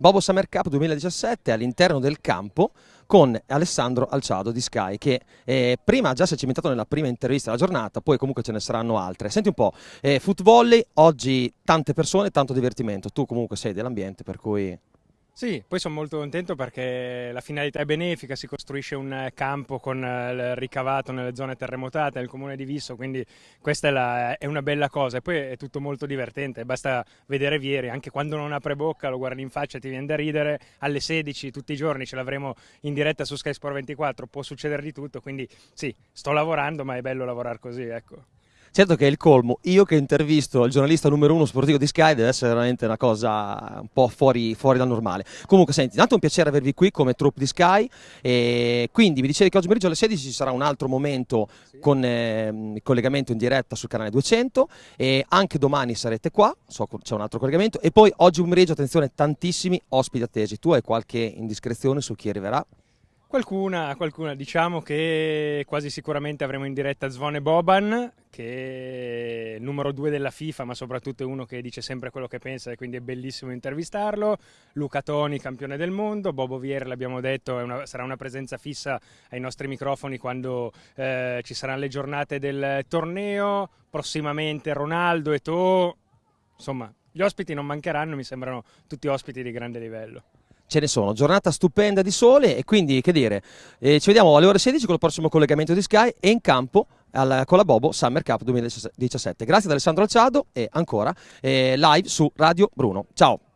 Bobo Summer Cup 2017 all'interno del campo con Alessandro Alciado di Sky che eh, prima già si è cimentato nella prima intervista della giornata, poi comunque ce ne saranno altre. Senti un po', eh, footvolley, oggi tante persone, tanto divertimento, tu comunque sei dell'ambiente per cui... Sì, poi sono molto contento perché la finalità è benefica, si costruisce un campo con eh, il ricavato nelle zone terremotate nel comune di Visso, quindi questa è, la, è, una bella cosa e poi è tutto molto divertente, basta vedere Vieri, anche quando non apre bocca lo guardi in faccia e ti viene da ridere, alle 16 tutti i giorni ce l'avremo in diretta su Sky Sport 24, può succedere di tutto, quindi sì, sto lavorando ma è bello lavorare così, ecco. Certo che è il colmo, io che intervisto il giornalista numero uno sportivo di Sky deve essere veramente una cosa un po' fuori, fuori dal normale. Comunque senti, tanto è un piacere avervi qui come troupe di Sky e quindi mi dicevi che oggi pomeriggio alle 16 ci sarà un altro momento sì. con eh, il collegamento in diretta sul canale 200 e anche domani sarete qua, so c'è un altro collegamento e poi oggi pomeriggio attenzione tantissimi ospiti attesi, tu hai qualche indiscrezione su chi arriverà? Qualcuna, qualcuna, diciamo che quasi sicuramente avremo in diretta Zvone Boban, che è il numero due della FIFA, ma soprattutto è uno che dice sempre quello che pensa e quindi è bellissimo intervistarlo. Luca Toni, campione del mondo, Bobo Vier, l'abbiamo detto, una, sarà una presenza fissa ai nostri microfoni quando eh, ci saranno le giornate del torneo, prossimamente Ronaldo e To, insomma gli ospiti non mancheranno, mi sembrano tutti ospiti di grande livello ce ne sono. Giornata stupenda di sole e quindi, che dire, eh, ci vediamo alle ore 16 con il prossimo collegamento di Sky e in campo al, con la Bobo Summer Cup 2017. Grazie ad Alessandro Alciado e ancora eh, live su Radio Bruno. Ciao!